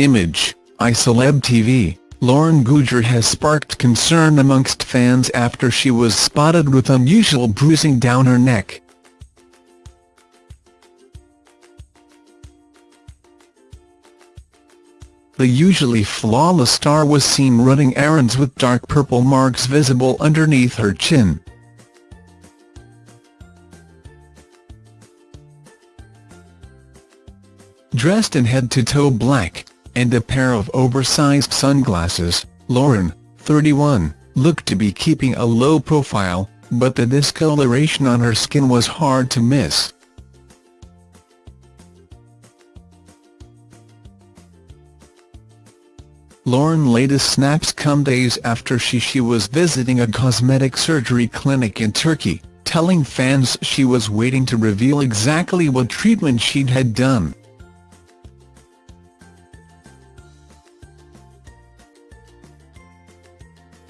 Image, iCeleb TV, Lauren Goodger has sparked concern amongst fans after she was spotted with unusual bruising down her neck. The usually flawless star was seen running errands with dark purple marks visible underneath her chin. Dressed in head-to-toe black, and a pair of oversized sunglasses, Lauren, 31, looked to be keeping a low profile, but the discoloration on her skin was hard to miss. Lauren latest snaps come days after she, she was visiting a cosmetic surgery clinic in Turkey, telling fans she was waiting to reveal exactly what treatment she'd had done.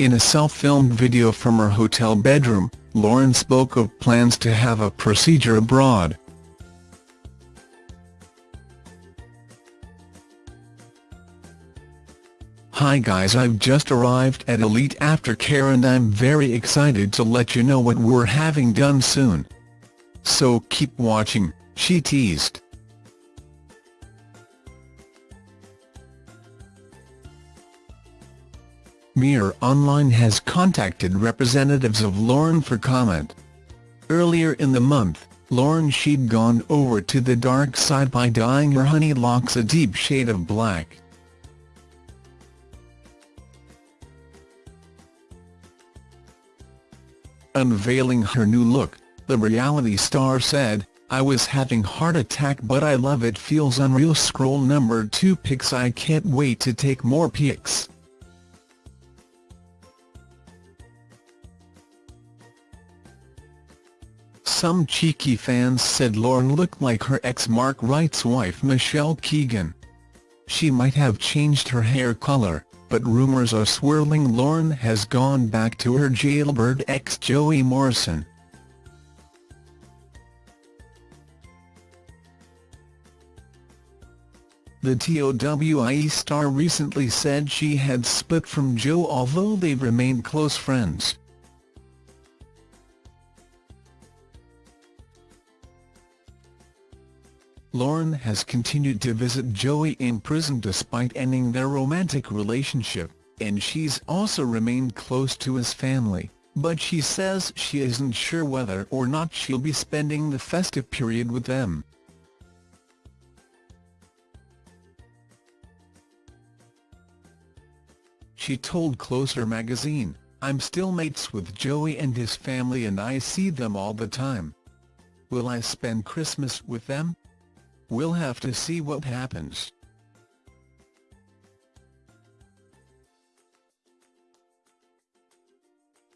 In a self-filmed video from her hotel bedroom, Lauren spoke of plans to have a procedure abroad. Hi guys I've just arrived at Elite Aftercare and I'm very excited to let you know what we're having done soon. So keep watching, she teased. Mirror Online has contacted representatives of Lauren for comment. Earlier in the month, Lauren she'd gone over to the dark side by dyeing her honey locks a deep shade of black. Unveiling her new look, the reality star said, I was having heart attack but I love it feels unreal scroll number 2 pics I can't wait to take more pics. Some cheeky fans said Lauren looked like her ex Mark Wright's wife Michelle Keegan. She might have changed her hair color, but rumours are swirling Lauren has gone back to her jailbird ex Joey Morrison. The TOWIE star recently said she had split from Joe although they've remained close friends. Lauren has continued to visit Joey in prison despite ending their romantic relationship, and she's also remained close to his family, but she says she isn't sure whether or not she'll be spending the festive period with them. She told Closer magazine, I'm still mates with Joey and his family and I see them all the time. Will I spend Christmas with them? We'll have to see what happens.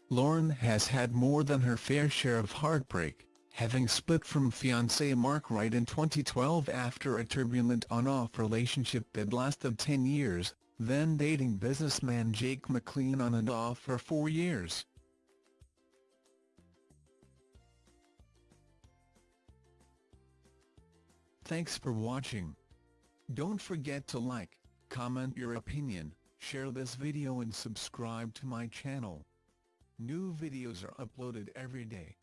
Lauren has had more than her fair share of heartbreak, having split from fiancé Mark Wright in 2012 after a turbulent on-off relationship that lasted 10 years, then dating businessman Jake McLean on and off for four years. Thanks for watching. Don't forget to like, comment your opinion, share this video and subscribe to my channel. New videos are uploaded every day.